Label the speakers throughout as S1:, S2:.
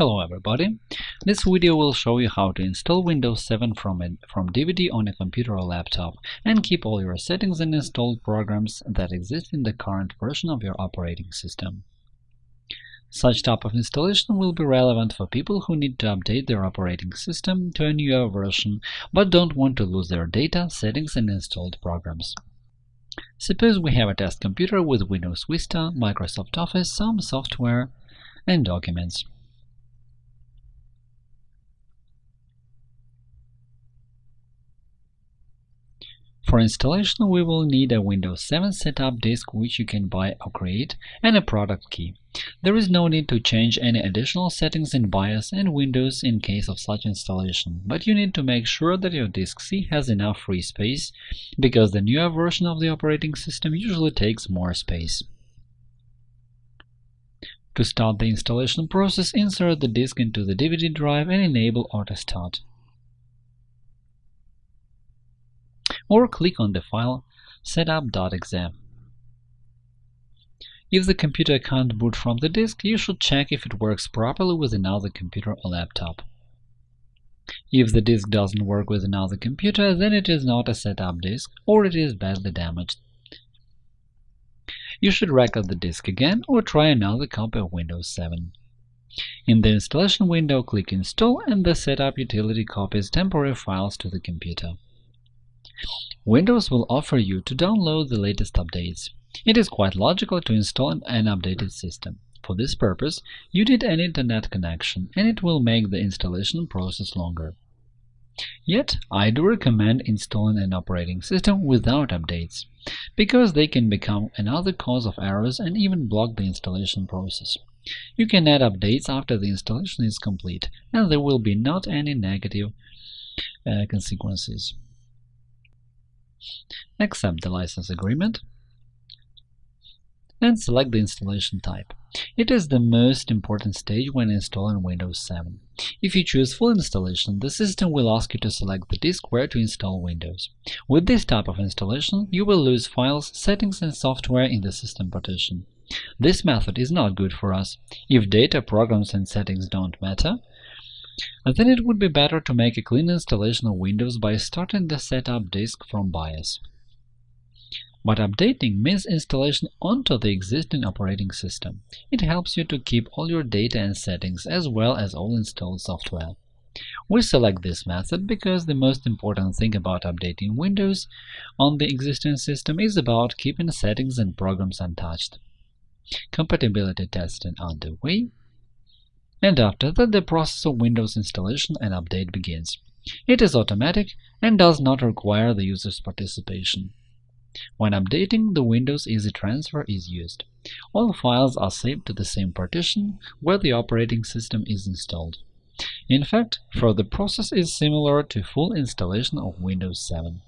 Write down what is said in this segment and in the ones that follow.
S1: Hello everybody! This video will show you how to install Windows 7 from, a, from DVD on a computer or laptop and keep all your settings and installed programs that exist in the current version of your operating system. Such type of installation will be relevant for people who need to update their operating system to a newer version but don't want to lose their data, settings and installed programs. Suppose we have a test computer with Windows Vista, Microsoft Office, some software, and documents. For installation, we will need a Windows 7 setup disk which you can buy or create, and a product key. There is no need to change any additional settings in BIOS and Windows in case of such installation, but you need to make sure that your disk C has enough free space, because the newer version of the operating system usually takes more space. To start the installation process, insert the disk into the DVD drive and enable Auto Start. Or click on the file setup.exe. If the computer can't boot from the disk, you should check if it works properly with another computer or laptop. If the disk doesn't work with another computer, then it is not a setup disk or it is badly damaged. You should record the disk again or try another copy of Windows 7. In the installation window, click Install and the Setup utility copies temporary files to the computer. Windows will offer you to download the latest updates. It is quite logical to install an updated system. For this purpose, you need an Internet connection, and it will make the installation process longer. Yet, I do recommend installing an operating system without updates, because they can become another cause of errors and even block the installation process. You can add updates after the installation is complete, and there will be not any negative uh, consequences. Accept the license agreement and select the installation type. It is the most important stage when installing Windows 7. If you choose full installation, the system will ask you to select the disk where to install Windows. With this type of installation, you will lose files, settings and software in the system partition. This method is not good for us. If data, programs and settings don't matter, then it would be better to make a clean installation of Windows by starting the setup disk from BIOS. But updating means installation onto the existing operating system. It helps you to keep all your data and settings, as well as all installed software. We select this method because the most important thing about updating Windows on the existing system is about keeping settings and programs untouched. Compatibility testing underway, and after that the process of Windows installation and update begins. It is automatic and does not require the user's participation. When updating, the Windows Easy Transfer is used. All files are saved to the same partition where the operating system is installed. In fact, further process is similar to full installation of Windows 7.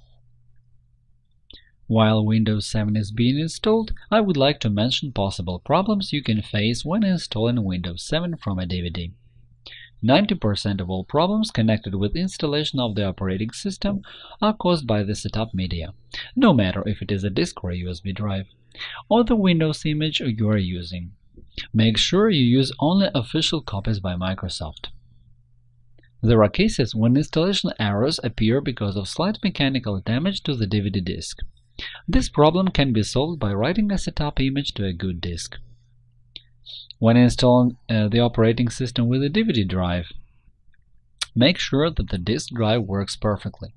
S1: While Windows 7 is being installed, I would like to mention possible problems you can face when installing Windows 7 from a DVD. 90% of all problems connected with installation of the operating system are caused by the setup media, no matter if it is a disk or a USB drive, or the Windows image you are using. Make sure you use only official copies by Microsoft. There are cases when installation errors appear because of slight mechanical damage to the DVD disk. This problem can be solved by writing a setup image to a good disk. When installing uh, the operating system with a DVD drive, make sure that the disk drive works perfectly.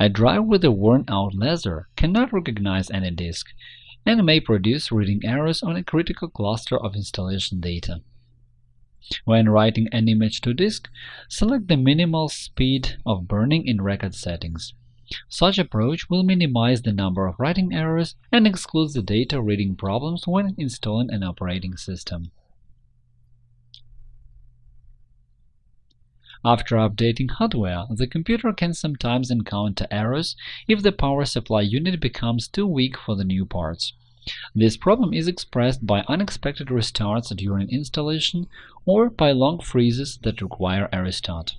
S1: A drive with a worn-out laser cannot recognize any disk and may produce reading errors on a critical cluster of installation data. When writing an image to disk, select the minimal speed of burning in record settings. Such approach will minimize the number of writing errors and excludes the data reading problems when installing an operating system. After updating hardware, the computer can sometimes encounter errors if the power supply unit becomes too weak for the new parts. This problem is expressed by unexpected restarts during installation or by long freezes that require a restart.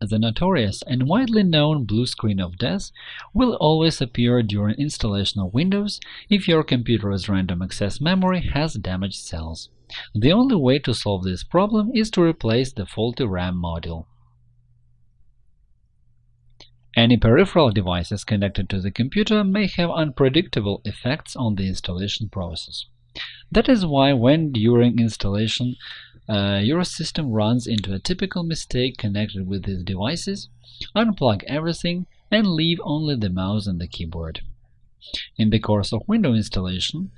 S1: The notorious and widely known blue screen of death will always appear during installation of Windows if your computer's random access memory has damaged cells. The only way to solve this problem is to replace the faulty RAM module. Any peripheral devices connected to the computer may have unpredictable effects on the installation process. That is why when during installation uh, your system runs into a typical mistake connected with these devices, unplug everything and leave only the mouse and the keyboard. In the course of Windows installation,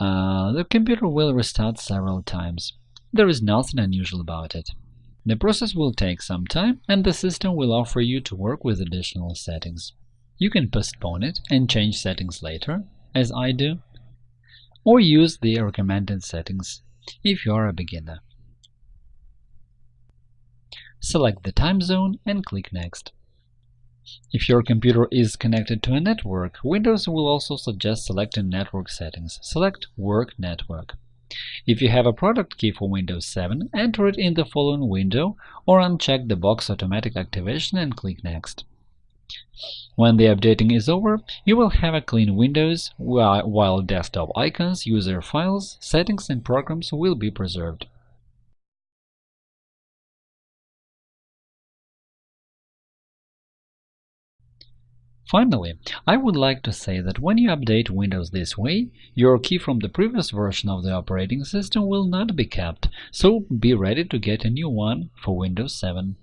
S1: uh, the computer will restart several times. There is nothing unusual about it. The process will take some time, and the system will offer you to work with additional settings. You can postpone it and change settings later, as I do, or use the recommended settings if you are a beginner. Select the time zone and click Next. If your computer is connected to a network, Windows will also suggest selecting network settings. Select Work Network. If you have a product key for Windows 7, enter it in the following window or uncheck the box Automatic Activation and click Next. When the updating is over, you will have a clean Windows, while desktop icons, user files, settings and programs will be preserved. Finally, I would like to say that when you update Windows this way, your key from the previous version of the operating system will not be kept, so be ready to get a new one for Windows 7.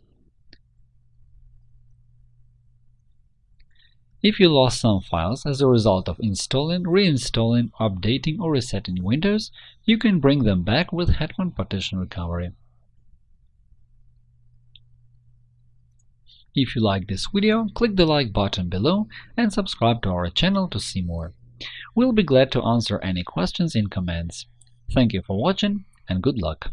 S1: If you lost some files as a result of installing, reinstalling, updating or resetting Windows, you can bring them back with Hetman Partition Recovery. If you like this video, click the like button below and subscribe to our channel to see more. We'll be glad to answer any questions in comments. Thank you for watching and good luck!